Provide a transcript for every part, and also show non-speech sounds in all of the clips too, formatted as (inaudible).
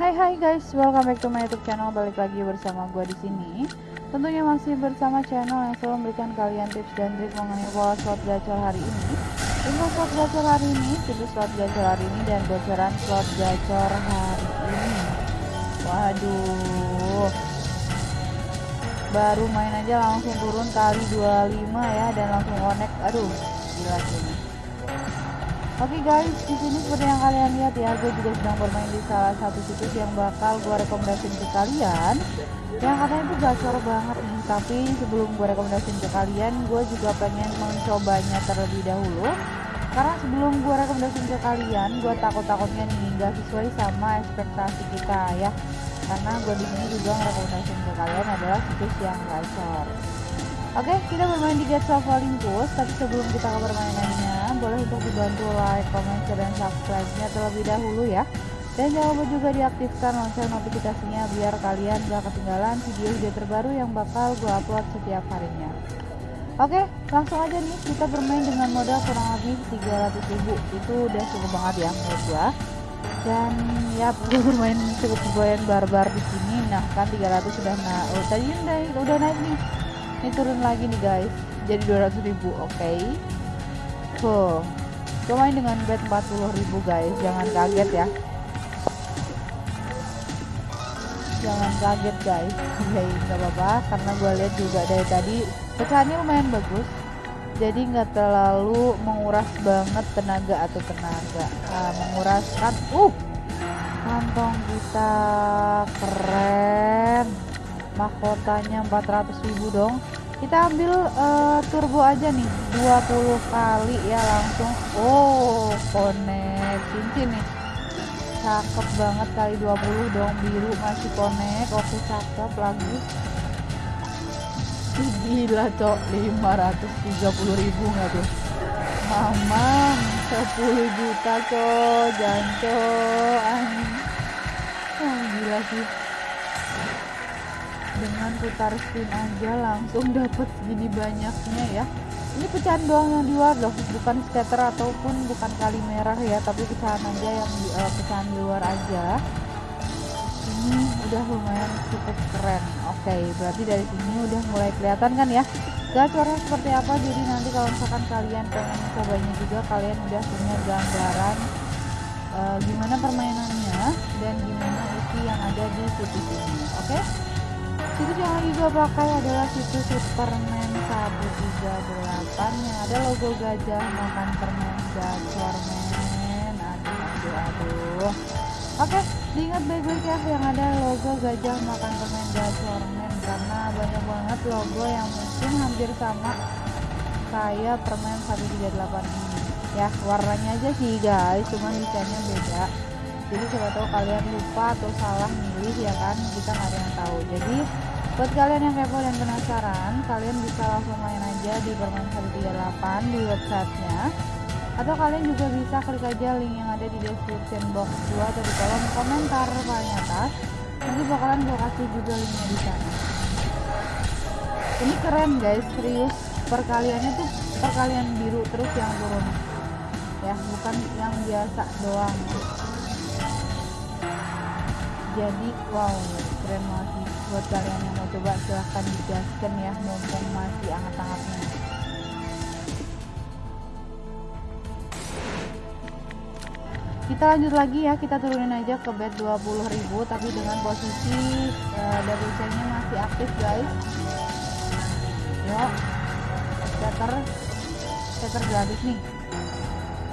Hai hai guys, welcome back to my YouTube channel. Balik lagi bersama gue di sini. Tentunya masih bersama channel yang selalu memberikan kalian tips dan trik mengenai pola slot gacor hari ini. Info slot gacor hari ini, situs slot gacor hari ini dan bocoran slot gacor hari ini. Waduh. Baru main aja langsung turun kali 25 ya dan langsung connect. Aduh, gila sih. Oke okay guys, di sini seperti yang kalian lihat ya, gue juga sedang bermain di salah satu situs yang bakal gue rekomendasiin ke kalian. Yang katanya itu gacor banget nih, tapi sebelum gue rekomendasiin ke kalian, gue juga pengen mencobanya terlebih dahulu. Karena sebelum gue rekomendasiin ke kalian, gue takut-takutnya nih nggak sesuai sama ekspektasi kita ya. Karena gue di sini juga merekomendasiin ke kalian adalah situs yang gacor. Oke, kita bermain di of Olympus, tapi sebelum kita ke permainannya, boleh untuk dibantu like, comment, share, dan subscribe-nya terlebih dahulu ya. Dan jangan lupa juga diaktifkan lonceng notifikasinya biar kalian gak ketinggalan video-video terbaru yang bakal gue upload setiap harinya. Oke, langsung aja nih kita bermain dengan modal kurang lebih 300 ribu. Itu udah cukup banget ya menurut gue. Dan ya gue bermain cukup lumayan barbar di sini. Nah kan 300 sudah naik. Oh, tadi udah, udah naik nih ini turun lagi nih guys jadi 200 ribu oke okay. Tuh main dengan bet 40 ribu guys. Jangan kaget ya. Jangan kaget guys. Okay, (laughs) nggak apa-apa. Karena gue lihat juga dari tadi pecahannya lumayan bagus. Jadi nggak terlalu menguras banget tenaga atau tenaga. Nah, menguras kan uh! Kantong kita keren. Mahkotanya 400 ribu dong kita ambil uh, turbo aja nih 20 kali ya langsung. Oh connect. Cincin nih. Cakep banget kali 20 dong biru masih connect. Oke cakep lagi. Gila cok. 530 ribu nggak tuh? Mamam 10 juta cok. Janco anjing. Oh, gila sih dengan putar spin aja langsung dapat segini banyaknya ya. Ini pecahan doang yang di luar loh bukan scatter ataupun bukan kali merah ya tapi pecahan aja yang di, uh, pecahan di luar aja. Ini udah lumayan cukup keren. Oke okay, berarti dari sini udah mulai kelihatan kan ya? Gacornya seperti apa jadi nanti kalau misalkan kalian pengen cobanya juga kalian udah punya gambaran uh, gimana permainannya dan gimana isi yang ada di situs ini. Oke? okay? Situs yang gue pakai adalah situs Superman 138 yang ada logo gajah makan permen gacor men. Aduh aduh aduh. Oke diingat baik-baik ya yang ada logo gajah makan permen gacor men. Karena banyak banget logo yang mungkin hampir sama kayak permen 138 ini. Ya warnanya aja sih guys. Cuman desainnya beda. Jadi siapa tahu kalian lupa atau salah milih ya kan? Kita nggak ada yang tahu. Jadi buat kalian yang kepo dan penasaran kalian bisa langsung main aja di permain 138 di websitenya. Atau kalian juga bisa klik aja link yang ada di description box gua atau di kolom komentar paling atas. Nanti bakalan gua kasih juga linknya di sana. Ini keren guys. Serius perkaliannya tuh perkalian biru terus yang turun. Ya bukan yang biasa doang. Jadi wow keren banget buat kalian yang mau coba silahkan digaskan ya mumpung masih hangat-hangatnya. Kita lanjut lagi ya kita turunin aja ke bed 20.000 tapi dengan posisi uh, double chainnya masih aktif guys. Yuk scatter. Scatter gratis nih.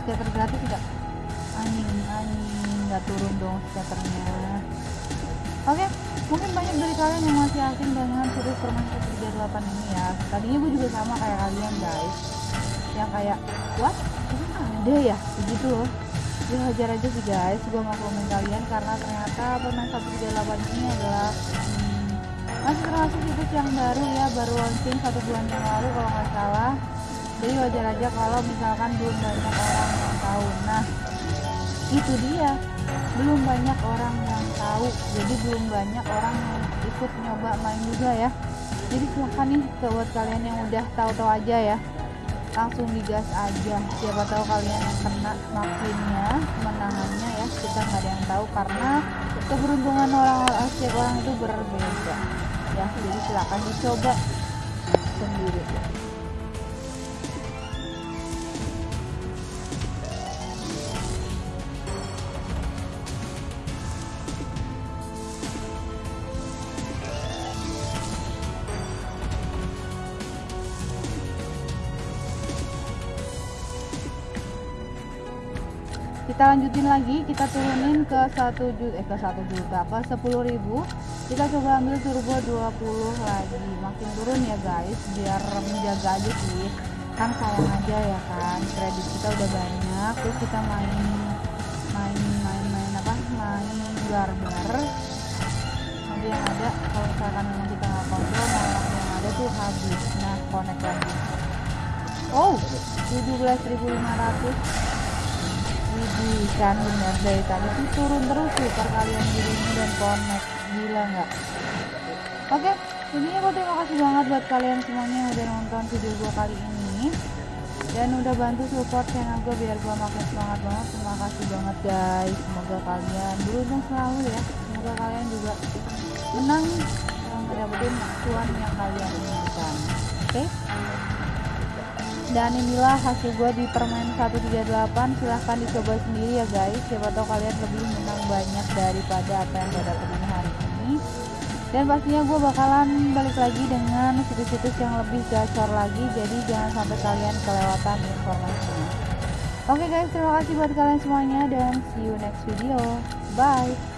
Scatter gratis enggak anjing anjing nggak turun dong scatternya kalian yang masih asing dengan situs permain 138 ini ya. Tadinya gue juga sama kayak kalian guys. Yang kayak what? Ini ada ya? Begitu loh. Ya hajar aja sih guys. Gue maklumin kalian karena ternyata permain 138 ini adalah hmm, masih termasuk situs yang baru ya baru launching satu bulan yang lalu kalau nggak salah. Jadi wajar aja kalau misalkan belum banyak orang yang tahu. Nah itu dia belum banyak orang yang tahu jadi belum banyak orang yang ikut nyoba main juga ya. Jadi silahkan nih ke buat kalian yang udah tahu-tahu aja ya. Langsung digas aja. Siapa tahu kalian yang kena makinnya kemenangannya ya. Kita nggak ada yang tahu karena keberuntungan orang-orang setiap orang itu berbeda. Ya jadi silahkan dicoba sendiri kita lanjutin lagi kita turunin ke satu juta eh ke satu juta ke sepuluh ribu. Kita coba ambil turbo 20 lagi. Makin turun ya guys biar menjaga aja sih. Kan sayang aja ya kan kredit kita udah banyak terus kita main main main main apa? Main garber nanti yang ada kalau misalkan memang kita nggak kontrol malah yang ada tuh habis. Nah connect lagi. Oh 17.500 Widih kan bener dari tadi tuh turun terus sih perkalian dirinya dan connect. Gila nggak? Oke intinya gue terima kasih banget buat kalian semuanya yang udah nonton video gue kali ini. Dan udah bantu support channel gue biar gue makin semangat banget. Terima kasih banget guys. Semoga kalian beruntung selalu ya. Semoga kalian juga menang dapetin cuan yang kalian inginkan. Oke? okay? Dan inilah hasil gue di permen 138 silahkan dicoba sendiri ya guys. Siapa tahu kalian lebih menang banyak daripada apa yang gue dapetin hari ini. Dan pastinya gue bakalan balik lagi dengan situs-situs yang lebih gacor lagi. Jadi jangan sampai kalian kelewatan informasinya. Oke okay guys. Terima kasih buat kalian semuanya dan see you next video. Bye